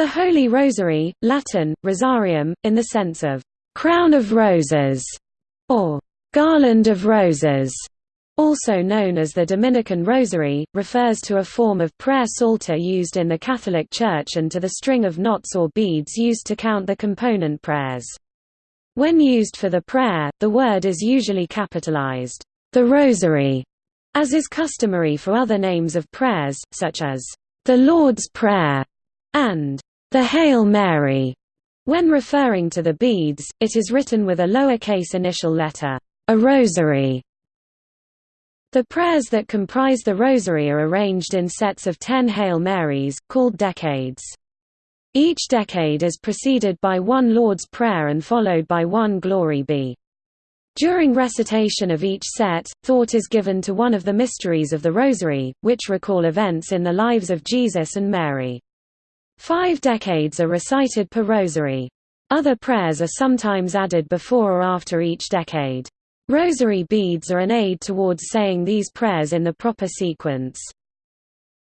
The Holy Rosary, Latin, Rosarium, in the sense of «crown of roses» or «garland of roses», also known as the Dominican Rosary, refers to a form of prayer psalter used in the Catholic Church and to the string of knots or beads used to count the component prayers. When used for the prayer, the word is usually capitalized, the Rosary, as is customary for other names of prayers, such as the Lord's Prayer and the Hail Mary. When referring to the beads, it is written with a lowercase initial letter, a rosary. The prayers that comprise the rosary are arranged in sets of ten Hail Marys, called decades. Each decade is preceded by one Lord's Prayer and followed by one Glory be. During recitation of each set, thought is given to one of the mysteries of the Rosary, which recall events in the lives of Jesus and Mary. Five decades are recited per rosary. Other prayers are sometimes added before or after each decade. Rosary beads are an aid towards saying these prayers in the proper sequence.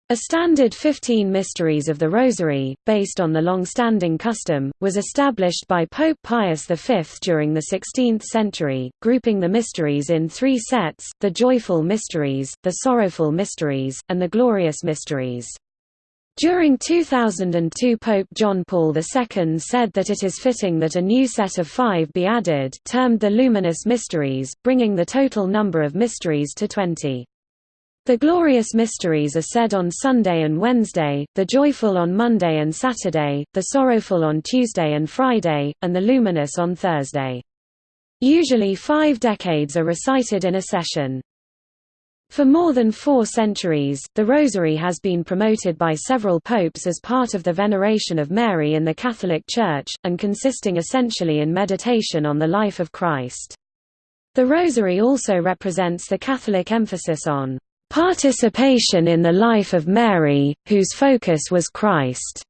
A standard 15 Mysteries of the Rosary, based on the long-standing custom, was established by Pope Pius V during the 16th century, grouping the mysteries in three sets, the Joyful Mysteries, the Sorrowful Mysteries, and the Glorious Mysteries. During 2002 Pope John Paul II said that it is fitting that a new set of five be added termed the Luminous Mysteries, bringing the total number of mysteries to 20. The Glorious Mysteries are said on Sunday and Wednesday, the Joyful on Monday and Saturday, the Sorrowful on Tuesday and Friday, and the Luminous on Thursday. Usually five decades are recited in a session. For more than four centuries, the Rosary has been promoted by several popes as part of the veneration of Mary in the Catholic Church, and consisting essentially in meditation on the life of Christ. The Rosary also represents the Catholic emphasis on participation in the life of Mary, whose focus was Christ,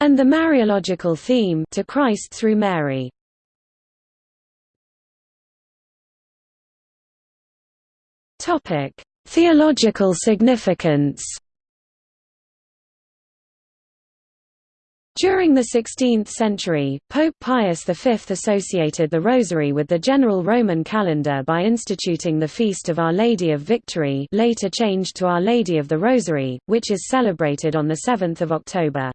and the Mariological theme to Christ through Mary. Topic: Theological significance. During the 16th century, Pope Pius V associated the Rosary with the general Roman calendar by instituting the Feast of Our Lady of Victory later changed to Our Lady of the Rosary, which is celebrated on 7 October.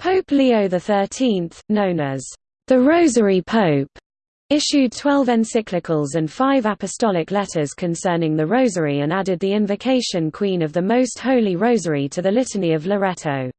Pope Leo XIII, known as the Rosary Pope, issued twelve encyclicals and five apostolic letters concerning the Rosary and added the Invocation Queen of the Most Holy Rosary to the Litany of Loreto.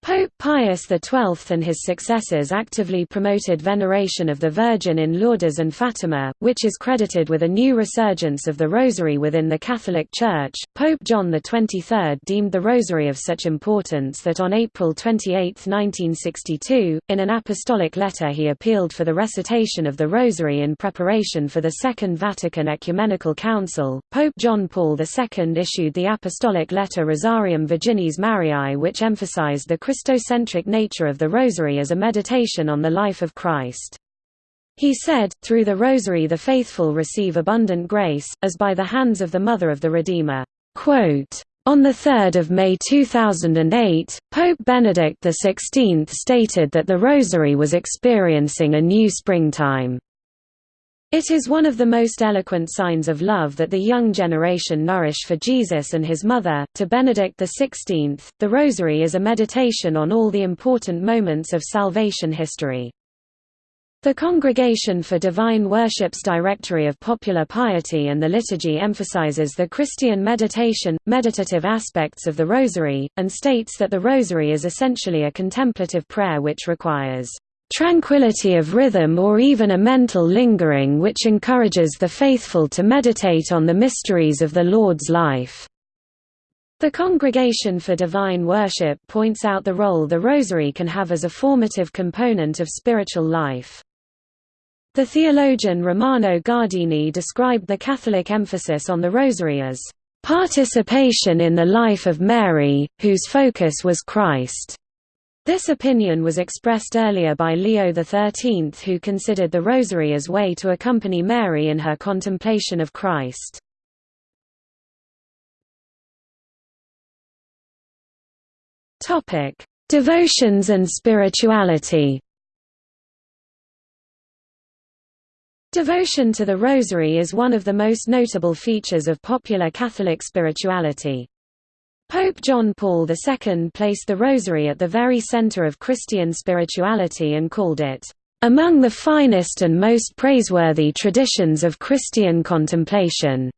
Pope Pius XII and his successors actively promoted veneration of the Virgin in Lourdes and Fatima, which is credited with a new resurgence of the Rosary within the Catholic Church. Pope John XXIII deemed the Rosary of such importance that on April 28, 1962, in an apostolic letter he appealed for the recitation of the Rosary in preparation for the Second Vatican Ecumenical Council. Pope John Paul II issued the apostolic letter Rosarium Virginis Mariae which emphasized the Christocentric nature of the Rosary as a meditation on the life of Christ. He said, through the Rosary the faithful receive abundant grace, as by the hands of the Mother of the Redeemer. On 3 May 2008, Pope Benedict XVI stated that the Rosary was experiencing a new springtime. It is one of the most eloquent signs of love that the young generation nourish for Jesus and his mother. To Benedict XVI, the Rosary is a meditation on all the important moments of salvation history. The Congregation for Divine Worship's Directory of Popular Piety and the Liturgy emphasizes the Christian meditation, meditative aspects of the Rosary, and states that the Rosary is essentially a contemplative prayer which requires tranquility of rhythm or even a mental lingering which encourages the faithful to meditate on the mysteries of the Lord's life. The Congregation for Divine Worship points out the role the Rosary can have as a formative component of spiritual life. The theologian Romano Guardini described the Catholic emphasis on the Rosary as participation in the life of Mary, whose focus was Christ. This opinion was expressed earlier by Leo XIII who considered the Rosary as way to accompany Mary in her contemplation of Christ. Devotions and spirituality Devotion to the Rosary is one of the most notable features of popular Catholic spirituality. Pope John Paul II placed the Rosary at the very center of Christian spirituality and called it, "...among the finest and most praiseworthy traditions of Christian contemplation."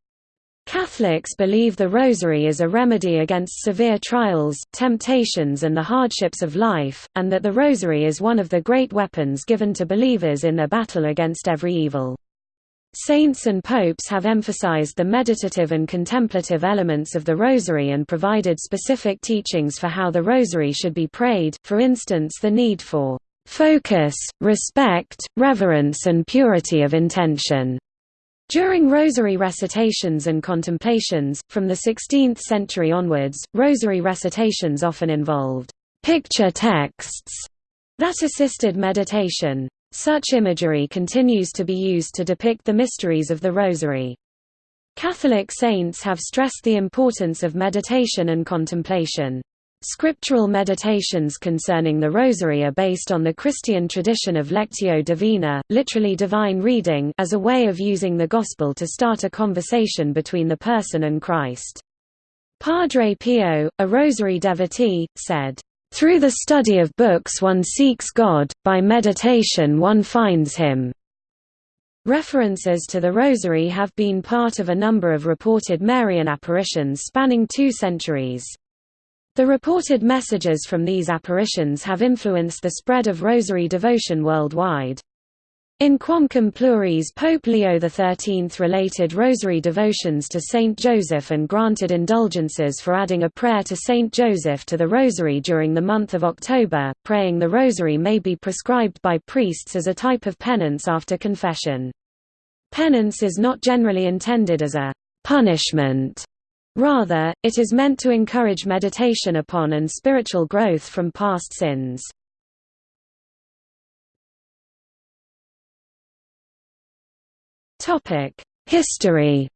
Catholics believe the Rosary is a remedy against severe trials, temptations and the hardships of life, and that the Rosary is one of the great weapons given to believers in their battle against every evil. Saints and popes have emphasized the meditative and contemplative elements of the Rosary and provided specific teachings for how the Rosary should be prayed, for instance the need for focus, respect, reverence and purity of intention. During rosary recitations and contemplations, from the 16th century onwards, rosary recitations often involved picture texts that assisted meditation. Such imagery continues to be used to depict the mysteries of the rosary. Catholic saints have stressed the importance of meditation and contemplation. Scriptural meditations concerning the Rosary are based on the Christian tradition of Lectio Divina, literally divine reading as a way of using the Gospel to start a conversation between the person and Christ. Padre Pio, a Rosary devotee, said, "...through the study of books one seeks God, by meditation one finds Him." References to the Rosary have been part of a number of reported Marian apparitions spanning two centuries. The reported messages from these apparitions have influenced the spread of rosary devotion worldwide. In Quamquam Pluris Pope Leo XIII related rosary devotions to Saint Joseph and granted indulgences for adding a prayer to Saint Joseph to the rosary during the month of October. Praying the rosary may be prescribed by priests as a type of penance after confession. Penance is not generally intended as a punishment Rather, it is meant to encourage meditation upon and spiritual growth from past sins. History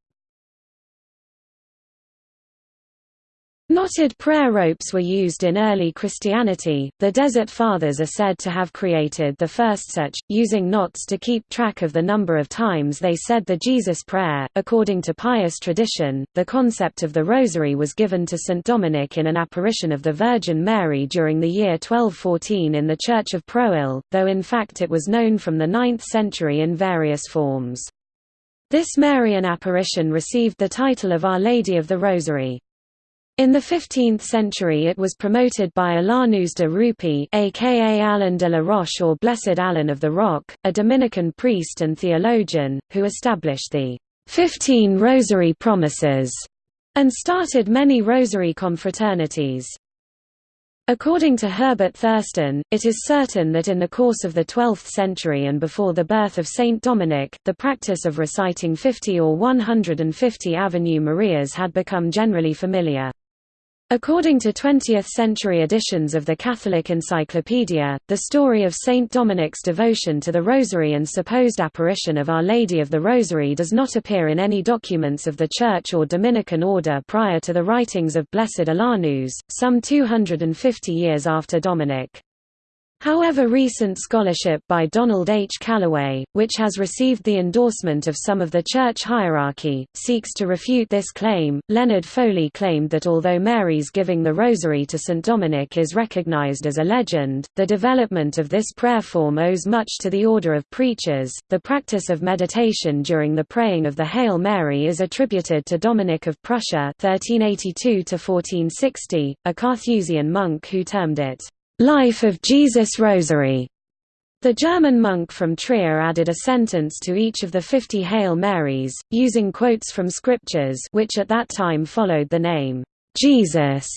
Knotted prayer ropes were used in early Christianity. The Desert Fathers are said to have created the first such, using knots to keep track of the number of times they said the Jesus Prayer. According to pious tradition, the concept of the Rosary was given to St. Dominic in an apparition of the Virgin Mary during the year 1214 in the Church of Prouille, though in fact it was known from the 9th century in various forms. This Marian apparition received the title of Our Lady of the Rosary. In the 15th century it was promoted by Alanus de Rupi aka Alan de la Roche or Blessed Alan of the Rock, a Dominican priest and theologian, who established the Fifteen Rosary Promises and started many rosary confraternities. According to Herbert Thurston, it is certain that in the course of the 12th century and before the birth of Saint Dominic, the practice of reciting 50 or 150 Ave Marias had become generally familiar. According to 20th-century editions of the Catholic Encyclopedia, the story of Saint Dominic's devotion to the Rosary and supposed apparition of Our Lady of the Rosary does not appear in any documents of the Church or Dominican order prior to the writings of Blessed Alanus, some 250 years after Dominic. However recent scholarship by Donald H. Calloway, which has received the endorsement of some of the church hierarchy, seeks to refute this claim. Leonard Foley claimed that although Mary's giving the rosary to St. Dominic is recognized as a legend, the development of this prayer form owes much to the order of preachers. The practice of meditation during the praying of the Hail Mary is attributed to Dominic of Prussia (1382–1460), a Carthusian monk who termed it Life of Jesus Rosary. The German monk from Trier added a sentence to each of the fifty Hail Marys, using quotes from scriptures which at that time followed the name, Jesus,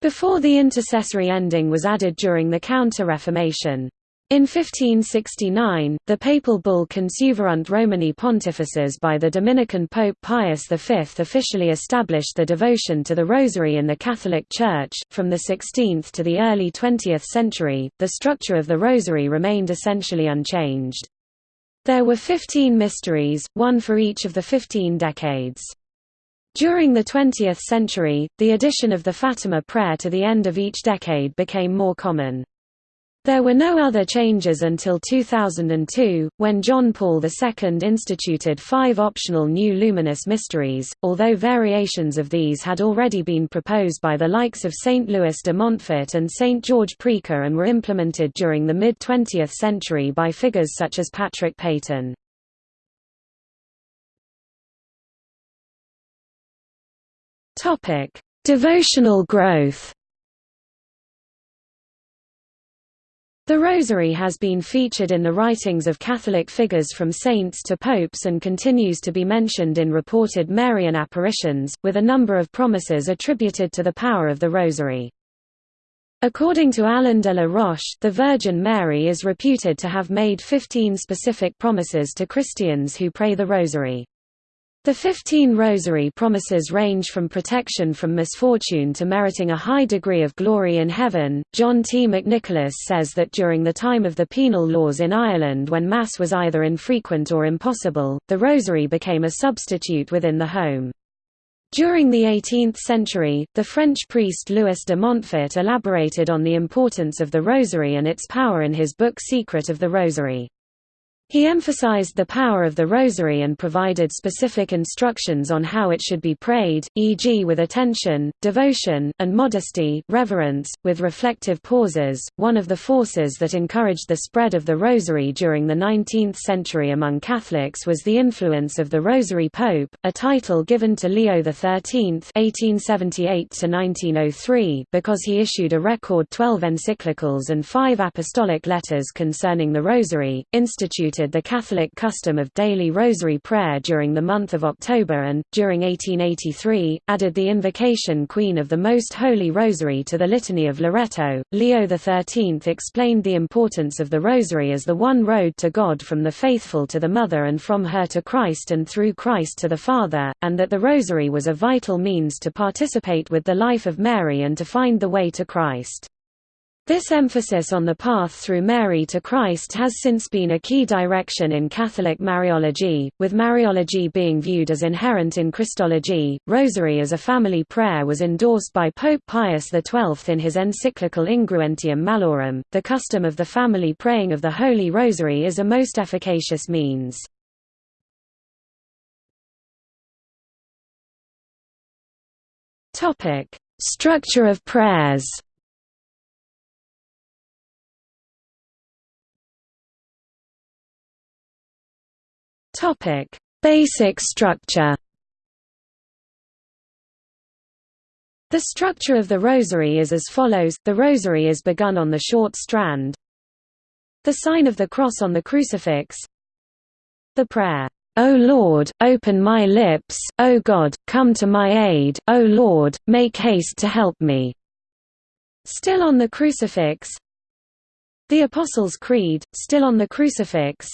before the intercessory ending was added during the Counter-Reformation. In 1569, the papal bull Consueverunt Romani Pontifices by the Dominican Pope Pius V officially established the devotion to the Rosary in the Catholic Church. From the 16th to the early 20th century, the structure of the Rosary remained essentially unchanged. There were 15 mysteries, one for each of the 15 decades. During the 20th century, the addition of the Fatima prayer to the end of each decade became more common. There were no other changes until 2002, when John Paul II instituted five optional new luminous mysteries, although variations of these had already been proposed by the likes of St. Louis de Montfort and St. George Preca and were implemented during the mid-20th century by figures such as Patrick Peyton. Devotional growth. The Rosary has been featured in the writings of Catholic figures from saints to popes and continues to be mentioned in reported Marian apparitions, with a number of promises attributed to the power of the Rosary. According to Alain de la Roche, the Virgin Mary is reputed to have made 15 specific promises to Christians who pray the Rosary. The Fifteen Rosary promises range from protection from misfortune to meriting a high degree of glory in heaven. John T. McNicholas says that during the time of the penal laws in Ireland, when Mass was either infrequent or impossible, the Rosary became a substitute within the home. During the 18th century, the French priest Louis de Montfort elaborated on the importance of the Rosary and its power in his book Secret of the Rosary. He emphasized the power of the rosary and provided specific instructions on how it should be prayed, e.g. with attention, devotion, and modesty, reverence, with reflective pauses. One of the forces that encouraged the spread of the rosary during the 19th century among Catholics was the influence of the Rosary Pope, a title given to Leo XIII (1878–1903) because he issued a record 12 encyclicals and five apostolic letters concerning the Rosary, instituted the Catholic custom of daily rosary prayer during the month of October and, during 1883, added the invocation Queen of the Most Holy Rosary to the Litany of Loreto. Leo XIII explained the importance of the Rosary as the one road to God from the faithful to the Mother and from her to Christ and through Christ to the Father, and that the Rosary was a vital means to participate with the life of Mary and to find the way to Christ. This emphasis on the path through Mary to Christ has since been a key direction in Catholic Mariology, with Mariology being viewed as inherent in Christology. Rosary as a family prayer was endorsed by Pope Pius XII in his encyclical Ingruentium Malorum. The custom of the family praying of the Holy Rosary is a most efficacious means. Structure of prayers. Topic: Basic structure. The structure of the rosary is as follows, the rosary is begun on the short strand. The sign of the cross on the crucifix. The prayer, O Lord, open my lips, O God, come to my aid, O Lord, make haste to help me. Still on the crucifix. The Apostles' Creed, still on the crucifix.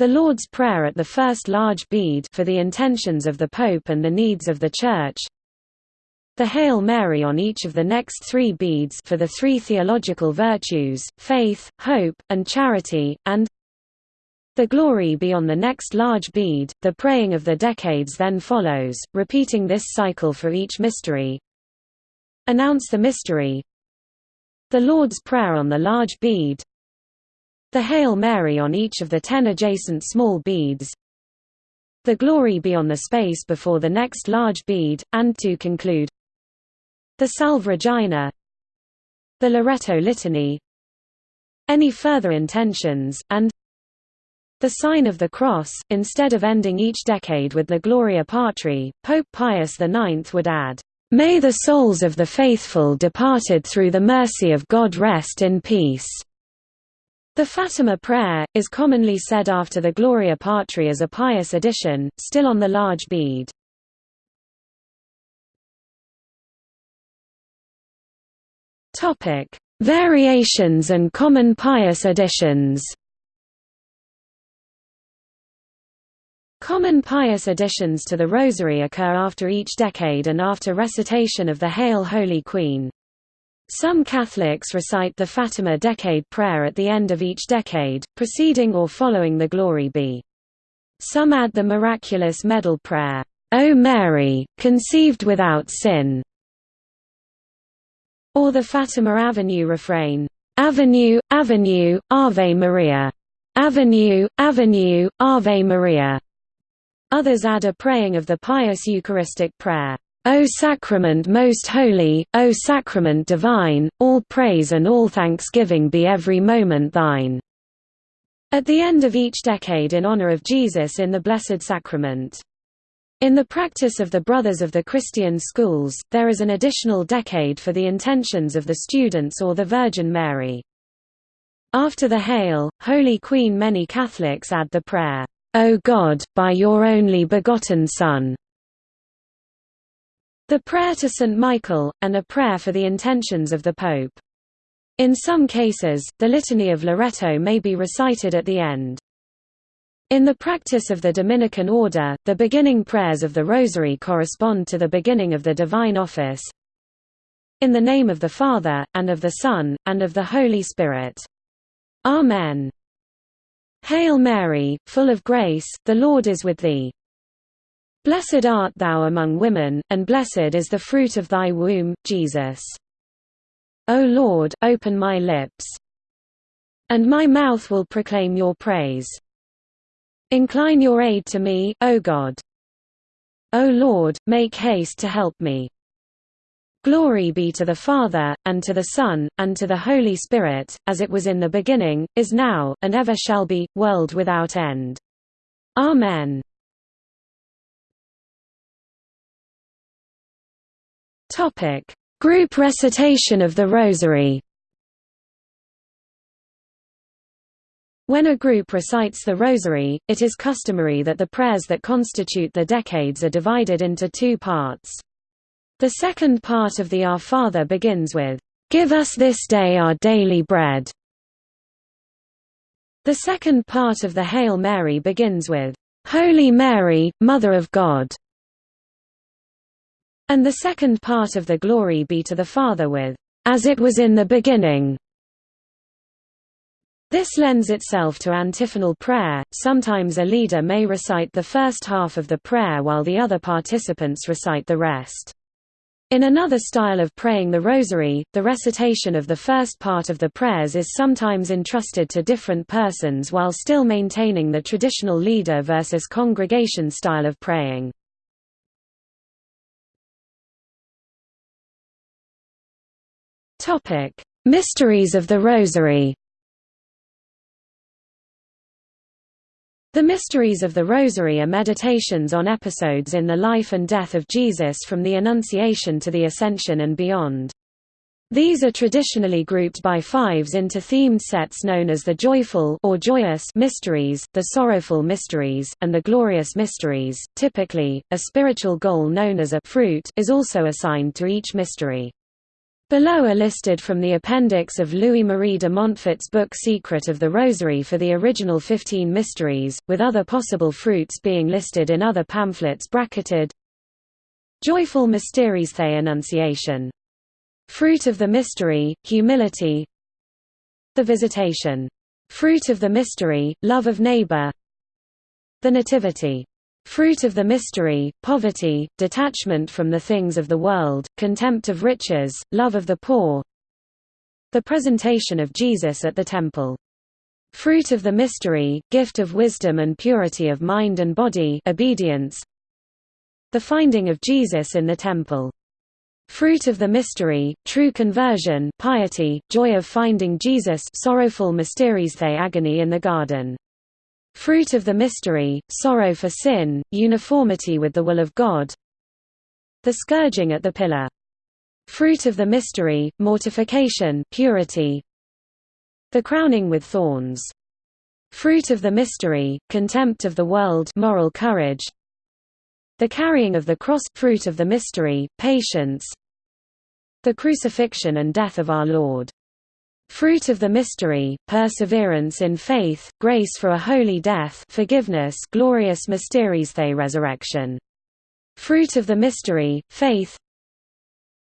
The Lord's Prayer at the first large bead for the intentions of the Pope and the needs of the Church. The Hail Mary on each of the next three beads for the three theological virtues, faith, hope, and charity, and the glory be on the next large bead. The praying of the decades then follows, repeating this cycle for each mystery. Announce the mystery. The Lord's Prayer on the large bead. The Hail Mary on each of the ten adjacent small beads. The glory be on the space before the next large bead, and to conclude the Salve Regina the Loreto Litany any further intentions, and the sign of the cross. Instead of ending each decade with the Gloria Patri, Pope Pius IX would add, May the souls of the faithful departed through the mercy of God rest in peace. The Fatima prayer, is commonly said after the Gloria Patri as a pious addition, still on the large bead. Variations and common pious additions Common pious additions to the Rosary occur after each decade and after recitation of the Hail Holy Queen. Some Catholics recite the Fatima Decade prayer at the end of each decade, preceding or following the Glory Be. Some add the Miraculous Medal prayer. O Mary, conceived without sin, or the Fatima Avenue refrain, Avenue, Avenue, Ave Maria. Avenue, Avenue, Ave Maria. Others add a praying of the pious Eucharistic prayer, O Sacrament most holy, O Sacrament divine, all praise and all thanksgiving be every moment thine. At the end of each decade in honor of Jesus in the Blessed Sacrament. In the practice of the Brothers of the Christian Schools, there is an additional decade for the intentions of the students or the Virgin Mary. After the Hail, Holy Queen many Catholics add the prayer, O God, by your only begotten Son. The prayer to St. Michael, and a prayer for the intentions of the Pope. In some cases, the Litany of Loreto may be recited at the end. In the practice of the Dominican order, the beginning prayers of the Rosary correspond to the beginning of the Divine Office. In the name of the Father, and of the Son, and of the Holy Spirit. Amen. Hail Mary, full of grace, the Lord is with thee. Blessed art thou among women, and blessed is the fruit of thy womb, Jesus. O Lord, open my lips. And my mouth will proclaim your praise. Incline your aid to me, O God. O Lord, make haste to help me. Glory be to the Father, and to the Son, and to the Holy Spirit, as it was in the beginning, is now, and ever shall be, world without end. Amen. Group recitation of the Rosary When a group recites the Rosary, it is customary that the prayers that constitute the decades are divided into two parts. The second part of the Our Father begins with, "'Give us this day our daily bread". The second part of the Hail Mary begins with, "'Holy Mary, Mother of God". And the second part of the Glory be to the Father with, "'As it was in the beginning". This lends itself to antiphonal prayer, sometimes a leader may recite the first half of the prayer while the other participants recite the rest. In another style of praying the rosary, the recitation of the first part of the prayers is sometimes entrusted to different persons while still maintaining the traditional leader versus congregation style of praying. Mysteries of the Rosary The Mysteries of the Rosary are meditations on episodes in the life and death of Jesus from the Annunciation to the Ascension and beyond. These are traditionally grouped by fives into themed sets known as the joyful or joyous mysteries, the sorrowful mysteries, and the glorious mysteries. Typically, a spiritual goal known as a fruit is also assigned to each mystery. Below are listed from the appendix of Louis-Marie de Montfort's book Secret of the Rosary for the original 15 mysteries, with other possible fruits being listed in other pamphlets bracketed. Joyful Mysteries The Annunciation. Fruit of the Mystery, Humility The Visitation. Fruit of the Mystery, Love of Neighbor The Nativity Fruit of the mystery, poverty, detachment from the things of the world, contempt of riches, love of the poor The presentation of Jesus at the temple. Fruit of the mystery, gift of wisdom and purity of mind and body obedience The finding of Jesus in the temple. Fruit of the mystery, true conversion piety, joy of finding Jesus sorrowful mysteries the agony in the garden. Fruit of the mystery, sorrow for sin, uniformity with the will of God. The scourging at the pillar. Fruit of the mystery, mortification purity. The crowning with thorns. Fruit of the mystery, contempt of the world moral courage. The carrying of the cross – fruit of the mystery, patience. The crucifixion and death of our Lord Fruit of the mystery, perseverance in faith, grace for a holy death forgiveness glorious mysteries the resurrection. Fruit of the mystery, faith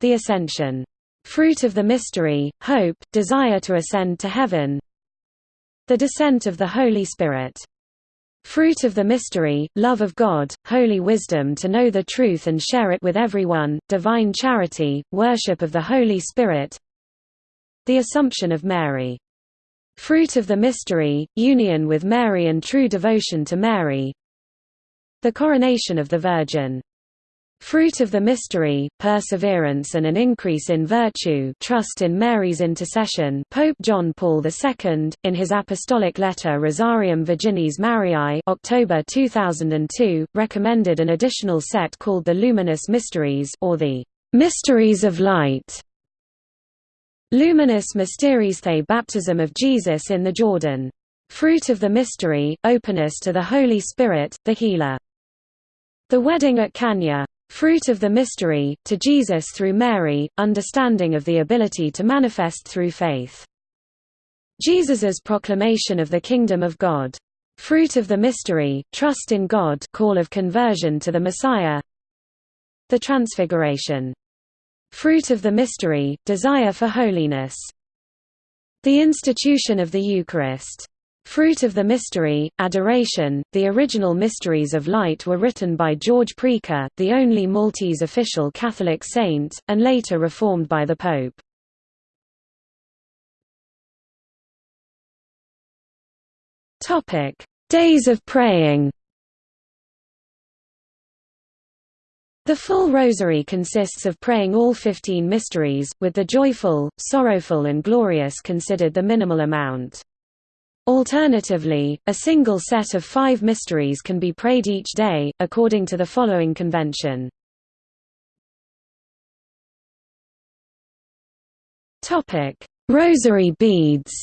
The ascension. Fruit of the mystery, hope, desire to ascend to heaven The descent of the Holy Spirit. Fruit of the mystery, love of God, holy wisdom to know the truth and share it with everyone, divine charity, worship of the Holy Spirit The Assumption of Mary. Fruit of the mystery, union with Mary and true devotion to Mary The Coronation of the Virgin Fruit of the mystery, perseverance and an increase in virtue trust in Mary's intercession Pope John Paul II, in his apostolic letter Rosarium Virginis Mariae October 2002, recommended an additional set called the Luminous Mysteries or the Mysteries of Light. Luminous Mysteries the Baptism of Jesus in the Jordan. Fruit of the mystery, openness to the Holy Spirit, the Healer. The Wedding at Cana Fruit of the mystery, to Jesus through Mary, understanding of the ability to manifest through faith. Jesus's proclamation of the kingdom of God. Fruit of the mystery, trust in God call of conversion to the Messiah. The Transfiguration. Fruit of the mystery, desire for holiness. The institution of the Eucharist. Fruit of the Mystery, Adoration, the original Mysteries of Light were written by George Preca, the only Maltese official Catholic saint, and later reformed by the Pope. Days of praying The full rosary consists of praying all 15 mysteries, with the joyful, sorrowful and glorious considered the minimal amount. Alternatively, a single set of five mysteries can be prayed each day, according to the following convention. Rosary beads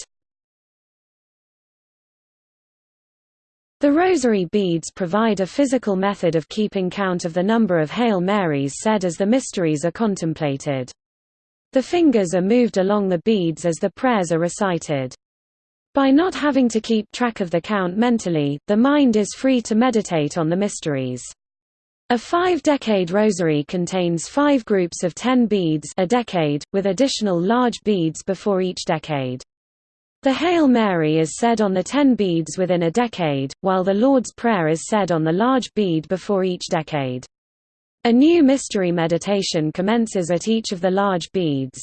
The rosary beads provide a physical method of keeping count of the number of Hail Marys said as the mysteries are contemplated. The fingers are moved along the beads as the prayers are recited. By not having to keep track of the count mentally, the mind is free to meditate on the mysteries. A five-decade rosary contains five groups of ten beads a decade, with additional large beads before each decade. The Hail Mary is said on the ten beads within a decade, while the Lord's Prayer is said on the large bead before each decade. A new mystery meditation commences at each of the large beads.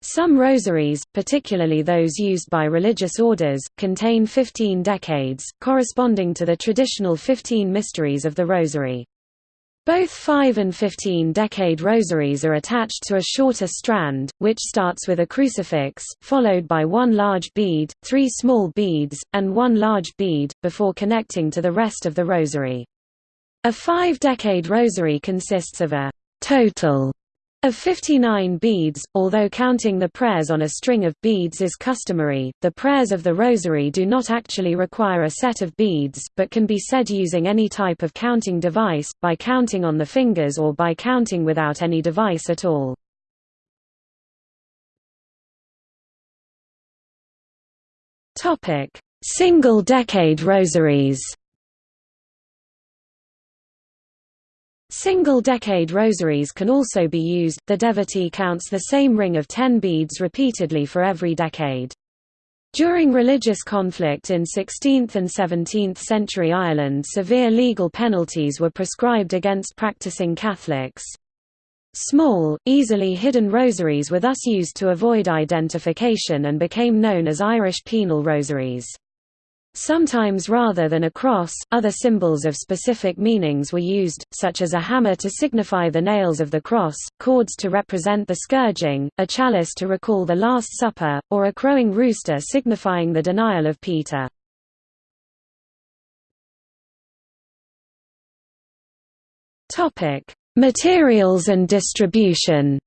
Some rosaries, particularly those used by religious orders, contain 15 decades, corresponding to the traditional 15 mysteries of the rosary. Both 5 and 15 decade rosaries are attached to a shorter strand, which starts with a crucifix, followed by one large bead, three small beads, and one large bead, before connecting to the rest of the rosary. A five-decade rosary consists of a total of 59 beads, although counting the prayers on a string of beads is customary, the prayers of the rosary do not actually require a set of beads, but can be said using any type of counting device, by counting on the fingers or by counting without any device at all. Single-decade rosaries Single-decade rosaries can also be used, the devotee counts the same ring of ten beads repeatedly for every decade. During religious conflict in 16th and 17th century Ireland severe legal penalties were prescribed against practicing Catholics. Small, easily hidden rosaries were thus used to avoid identification and became known as Irish penal rosaries. Sometimes rather than a cross, other symbols of specific meanings were used, such as a hammer to signify the nails of the cross, cords to represent the scourging, a chalice to recall the Last Supper, or a crowing rooster signifying the denial of Peter. Materials and distribution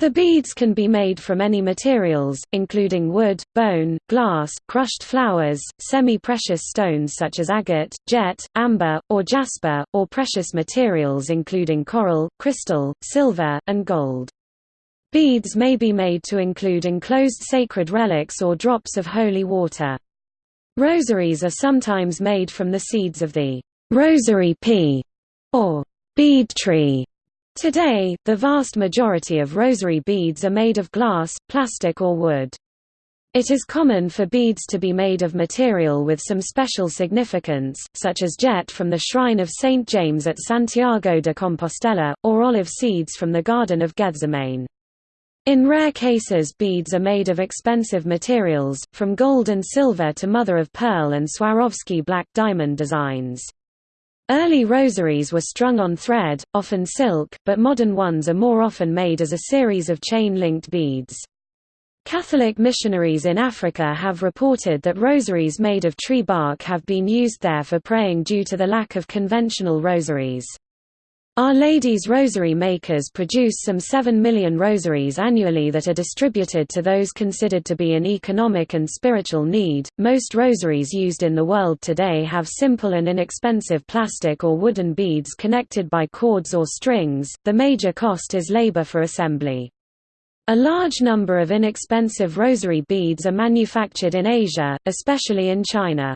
The beads can be made from any materials, including wood, bone, glass, crushed flowers, semi-precious stones such as agate, jet, amber, or jasper, or precious materials including coral, crystal, silver, and gold. Beads may be made to include enclosed sacred relics or drops of holy water. Rosaries are sometimes made from the seeds of the rosary pea or bead tree Today, the vast majority of rosary beads are made of glass, plastic or wood. It is common for beads to be made of material with some special significance, such as jet from the shrine of St. James at Santiago de Compostela, or olive seeds from the Garden of Gethsemane. In rare cases beads are made of expensive materials, from gold and silver to mother-of-pearl and Swarovski black diamond designs. Early rosaries were strung on thread, often silk, but modern ones are more often made as a series of chain-linked beads. Catholic missionaries in Africa have reported that rosaries made of tree bark have been used there for praying due to the lack of conventional rosaries. Our Lady's Rosary makers produce some 7 million rosaries annually that are distributed to those considered to be in economic and spiritual need. Most rosaries used in the world today have simple and inexpensive plastic or wooden beads connected by cords or strings. The major cost is labor for assembly. A large number of inexpensive rosary beads are manufactured in Asia, especially in China.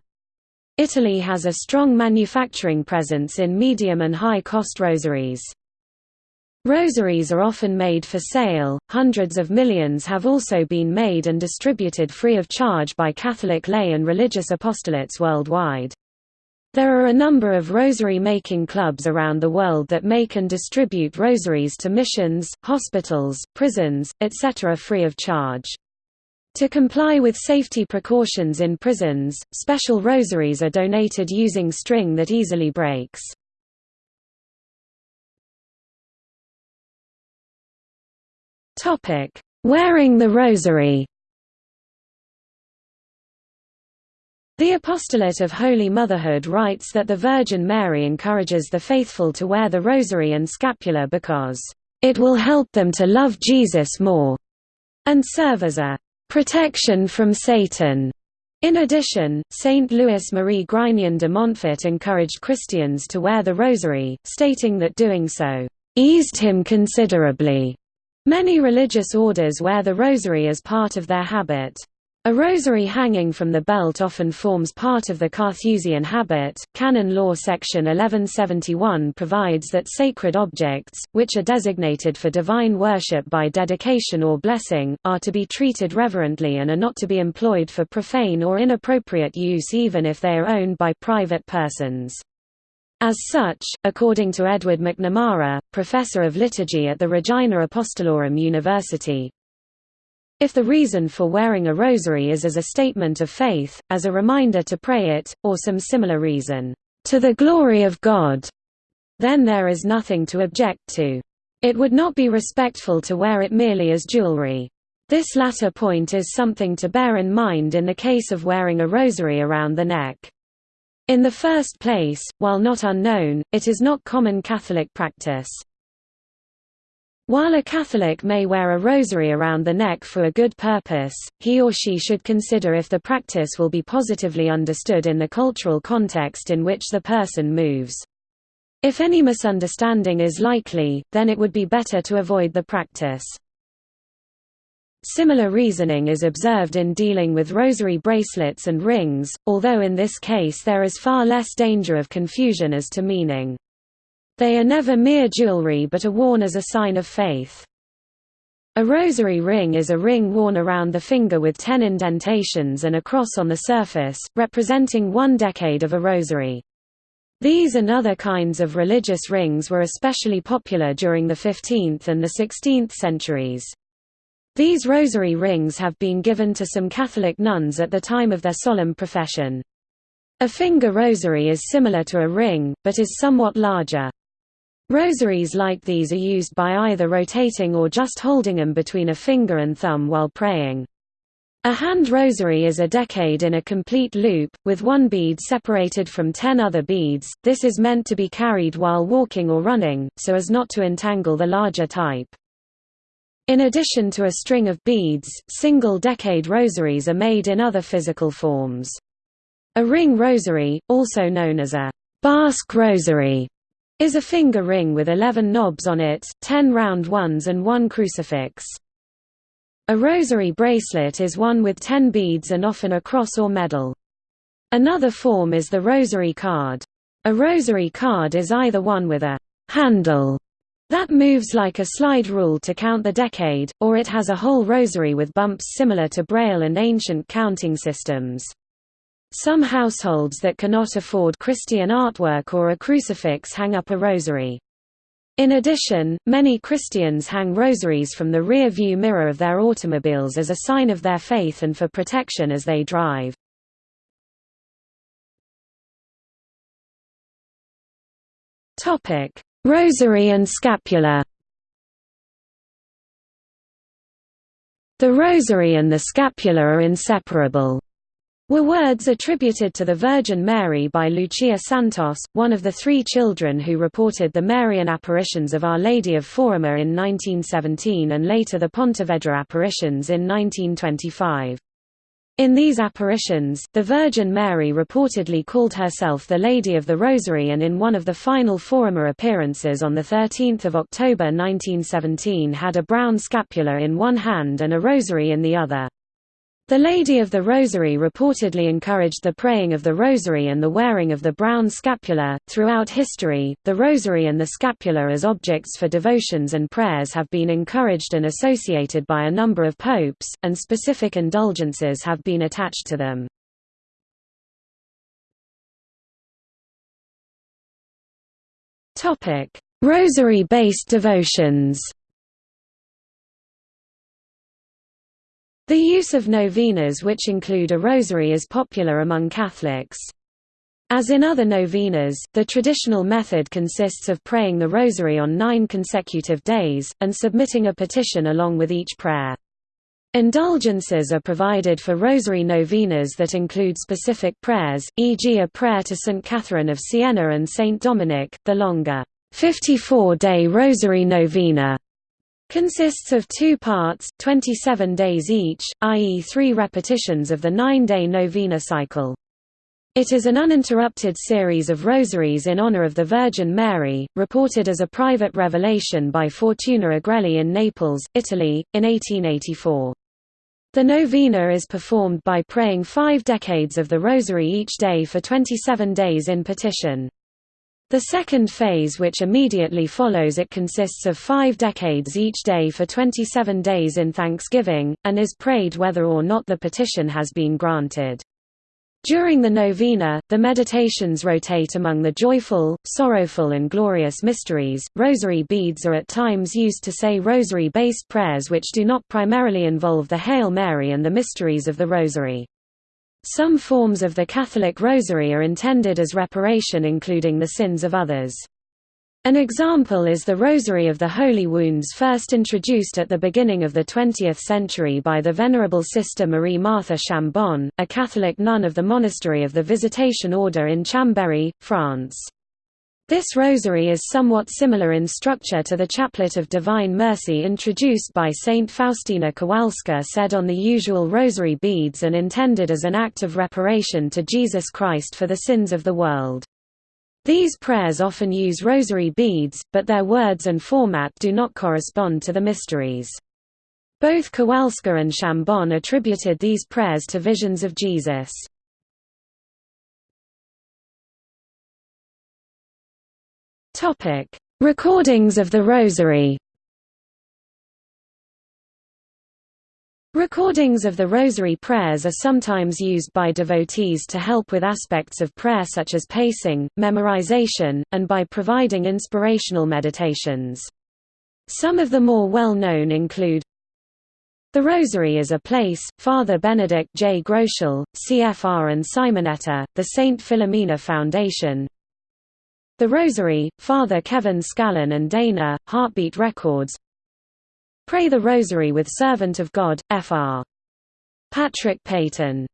Italy has a strong manufacturing presence in medium and high-cost rosaries. Rosaries are often made for sale, hundreds of millions have also been made and distributed free of charge by Catholic lay and religious apostolates worldwide. There are a number of rosary-making clubs around the world that make and distribute rosaries to missions, hospitals, prisons, etc. free of charge. To comply with safety precautions in prisons, special rosaries are donated using string that easily breaks. Wearing the rosary The Apostolate of Holy Motherhood writes that the Virgin Mary encourages the faithful to wear the rosary and scapular because, "...it will help them to love Jesus more," and serve as a "...protection from Satan." In addition, Saint Louis Marie Grignion de Montfort encouraged Christians to wear the rosary, stating that doing so, "...eased him considerably." Many religious orders wear the rosary as part of their habit. A rosary hanging from the belt often forms part of the Carthusian habit. Canon Law Section 1171 provides that sacred objects, which are designated for divine worship by dedication or blessing, are to be treated reverently and are not to be employed for profane or inappropriate use even if they are owned by private persons. As such, according to Edward McNamara, professor of liturgy at the Regina Apostolorum University, if the reason for wearing a rosary is as a statement of faith, as a reminder to pray it, or some similar reason, to the glory of God, then there is nothing to object to. It would not be respectful to wear it merely as jewelry. This latter point is something to bear in mind in the case of wearing a rosary around the neck. In the first place, while not unknown, it is not common Catholic practice. While a Catholic may wear a rosary around the neck for a good purpose, he or she should consider if the practice will be positively understood in the cultural context in which the person moves. If any misunderstanding is likely, then it would be better to avoid the practice. Similar reasoning is observed in dealing with rosary bracelets and rings, although in this case there is far less danger of confusion as to meaning. They are never mere jewelry but are worn as a sign of faith. A rosary ring is a ring worn around the finger with ten indentations and a cross on the surface, representing one decade of a rosary. These and other kinds of religious rings were especially popular during the 15th and the 16th centuries. These rosary rings have been given to some Catholic nuns at the time of their solemn profession. A finger rosary is similar to a ring, but is somewhat larger. Rosaries like these are used by either rotating or just holding them between a finger and thumb while praying. A hand rosary is a decade in a complete loop, with one bead separated from ten other beads. This is meant to be carried while walking or running, so as not to entangle the larger type. In addition to a string of beads, single decade rosaries are made in other physical forms. A ring rosary, also known as a Basque rosary, is a finger ring with 11 knobs on it, 10 round ones and one crucifix. A rosary bracelet is one with 10 beads and often a cross or medal. Another form is the rosary card. A rosary card is either one with a handle That moves like a slide rule to count the decade, or it has a whole rosary with bumps similar to Braille and ancient counting systems. Some households that cannot afford Christian artwork or a crucifix hang up a rosary. In addition, many Christians hang rosaries from the rear view mirror of their automobiles as a sign of their faith and for protection as they drive. Rosary and scapular The rosary and the scapula are inseparable were words attributed to the Virgin Mary by Lucia Santos, one of the three children who reported the Marian apparitions of Our Lady of Fátima in 1917 and later the Pontevedra apparitions in 1925. In these apparitions, the Virgin Mary reportedly called herself the Lady of the Rosary and in one of the final Fátima appearances on 13 October 1917 had a brown scapular in one hand and a rosary in the other. The Lady of the Rosary reportedly encouraged the praying of the rosary and the wearing of the brown scapular. Throughout history, the rosary and the scapular as objects for devotions and prayers have been encouraged and associated by a number of popes, and specific indulgences have been attached to them. Rosary-based devotions. The use of novenas which include a rosary is popular among Catholics. As in other novenas, the traditional method consists of praying the rosary on nine consecutive days, and submitting a petition along with each prayer. Indulgences are provided for rosary novenas that include specific prayers, e.g. a prayer to St. Catherine of Siena and St. Dominic, the longer 54-day rosary novena Consists of two parts, 27 days each, i.e. three repetitions of the nine-day novena cycle. It is an uninterrupted series of rosaries in honor of the Virgin Mary, reported as a private revelation by Fortuna Agrelli in Naples, Italy, in 1884. The novena is performed by praying five decades of the rosary each day for 27 days in petition. The second phase which immediately follows it consists of five decades each day for 27 days in thanksgiving, and is prayed whether or not the petition has been granted. During the novena, the meditations rotate among the joyful, sorrowful and glorious mysteries. Rosary beads are at times used to say rosary-based prayers which do not primarily involve the Hail Mary and the mysteries of the Rosary. Some forms of the Catholic Rosary are intended as reparation including the sins of others. An example is the Rosary of the Holy Wounds first introduced at the beginning of the 20th century by the Venerable Sister Marie Martha Chambon, a Catholic nun of the Monastery of the Visitation Order in Chambéry, France. This rosary is somewhat similar in structure to the Chaplet of Divine Mercy introduced by Saint Faustina Kowalska said on the usual rosary beads and intended as an act of reparation to Jesus Christ for the sins of the world. These prayers often use rosary beads, but their words and format do not correspond to the mysteries. Both Kowalska and Chambon attributed these prayers to visions of Jesus. Topic: Recordings of the Rosary. Recordings of the Rosary prayers are sometimes used by devotees to help with aspects of prayer such as pacing, memorization, and by providing inspirational meditations. Some of the more well-known include The Rosary is a Place, Father Benedict J. Groeschel, CFR and Simonetta, the St. Philomena Foundation, the Rosary, Father Kevin Scallon and Dana, Heartbeat Records. Pray the Rosary with Servant of God, Fr. Patrick Peyton.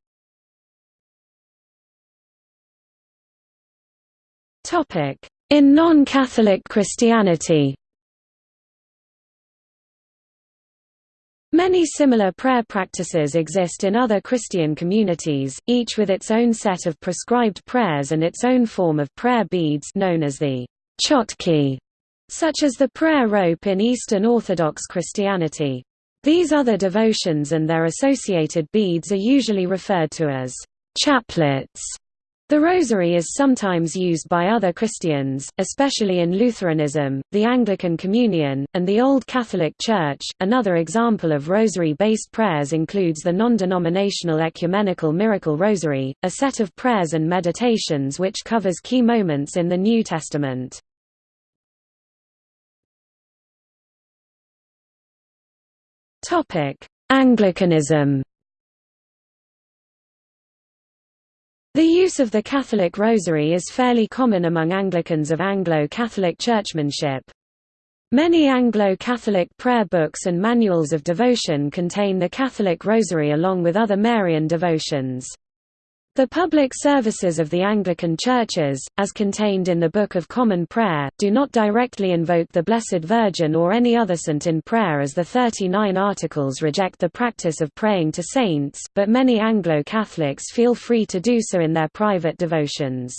In non-Catholic Christianity Many similar prayer practices exist in other Christian communities, each with its own set of prescribed prayers and its own form of prayer beads known as the chotki, such as the prayer rope in Eastern Orthodox Christianity. These other devotions and their associated beads are usually referred to as chaplets The rosary is sometimes used by other Christians, especially in Lutheranism, the Anglican Communion, and the Old Catholic Church. Another example of rosary based prayers includes the non denominational Ecumenical Miracle Rosary, a set of prayers and meditations which covers key moments in the New Testament. Anglicanism The use of the Catholic Rosary is fairly common among Anglicans of Anglo-Catholic churchmanship. Many Anglo-Catholic prayer books and manuals of devotion contain the Catholic Rosary along with other Marian devotions. The public services of the Anglican churches, as contained in the Book of Common Prayer, do not directly invoke the Blessed Virgin or any other saint in prayer as the 39 Articles reject the practice of praying to saints, but many Anglo-Catholics feel free to do so in their private devotions.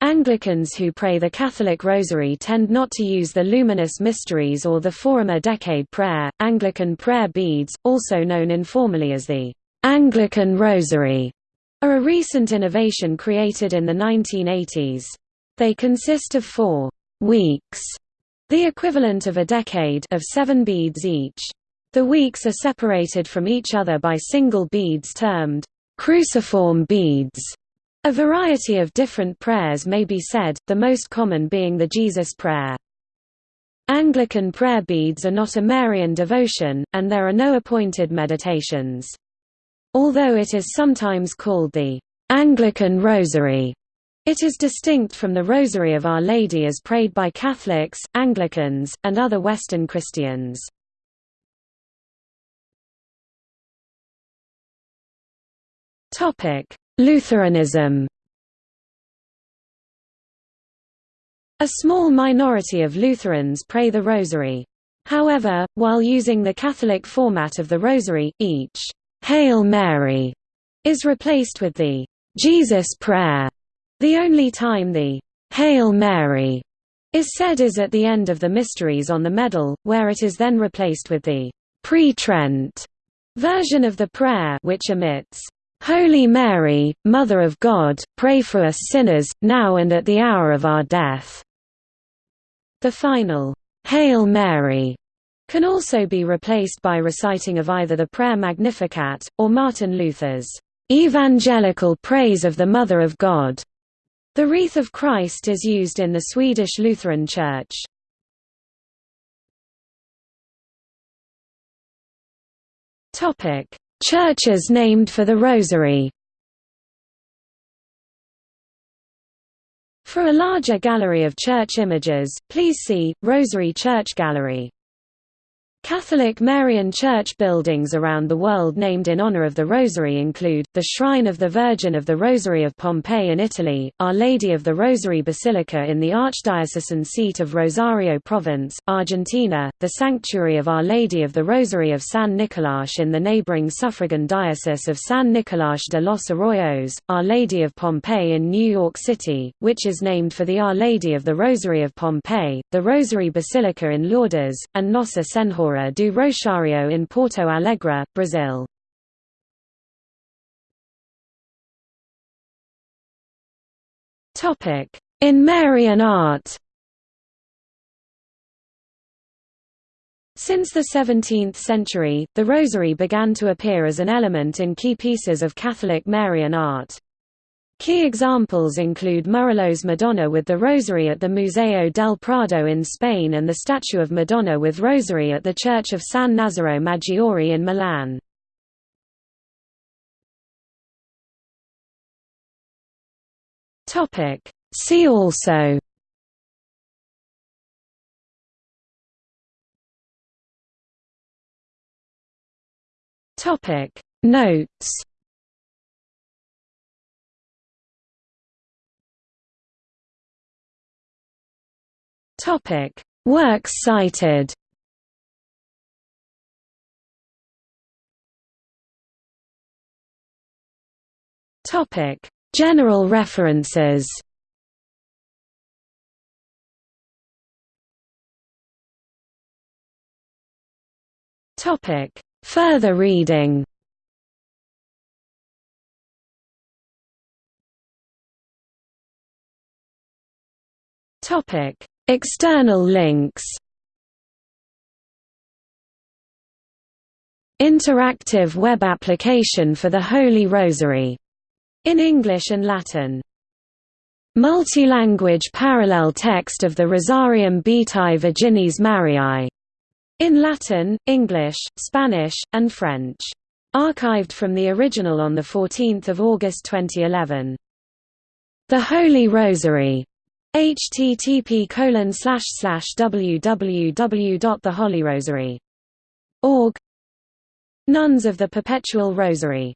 Anglicans who pray the Catholic Rosary tend not to use the Luminous Mysteries or the Fátima Decade prayer. Anglican prayer beads, also known informally as the Anglican Rosary, are a recent innovation created in the 1980s. They consist of four weeks, the equivalent of a decade of seven beads each. The weeks are separated from each other by single beads termed cruciform beads. A variety of different prayers may be said, the most common being the Jesus Prayer. Anglican prayer beads are not a Marian devotion, and there are no appointed meditations. Although it is sometimes called the Anglican Rosary, it is distinct from the Rosary of Our Lady as prayed by Catholics, Anglicans, and other Western Christians. Lutheranism A small minority of Lutherans pray the Rosary. However, while using the Catholic format of the Rosary, each Hail Mary is replaced with the Jesus Prayer. The only time the Hail Mary is said is at the end of the Mysteries on the Medal, where it is then replaced with the pre-Trent version of the prayer which omits, Holy Mary, Mother of God, pray for us sinners, now and at the hour of our death. The final, Hail Mary, can also be replaced by reciting of either the Prayer Magnificat, or Martin Luther's Evangelical Praise of the Mother of God. The Wreath of Christ is used in the Swedish Lutheran Church. Churches named for the Rosary For a larger gallery of church images, please see, Rosary Church Gallery. Catholic Marian church buildings around the world named in honor of the Rosary include, the Shrine of the Virgin of the Rosary of Pompeii in Italy, Our Lady of the Rosary Basilica in the Archdiocesan seat of Rosario Province, Argentina, the Sanctuary of Our Lady of the Rosary of San Nicolás in the neighboring suffragan diocese of San Nicolás de los Arroyos, Our Lady of Pompeii in New York City, which is named for the Our Lady of the Rosary of Pompeii, the Rosary Basilica in Lourdes, and Nossa Senhora Senhora do Rosário in Porto Alegre, Brazil. In Marian art Since the 17th century, the rosary began to appear as an element in key pieces of Catholic Marian art. Key examples include Murillo's Madonna with the Rosary at the Museo del Prado in Spain and the statue of Madonna with Rosary at the Church of San Nazaro Maggiore in Milan. See also Notes Topic: Works cited. Topic: General references. Topic: Further reading. External links Interactive web application for the Holy Rosary, in English and Latin. Multilanguage parallel text of the Rosarium Beatae Virginis Mariae, in Latin, English, Spanish, and French. Archived from the original on 14 August 2011. The Holy Rosary http colon slash slash www.theholyrosary.org Nuns of the Perpetual Rosary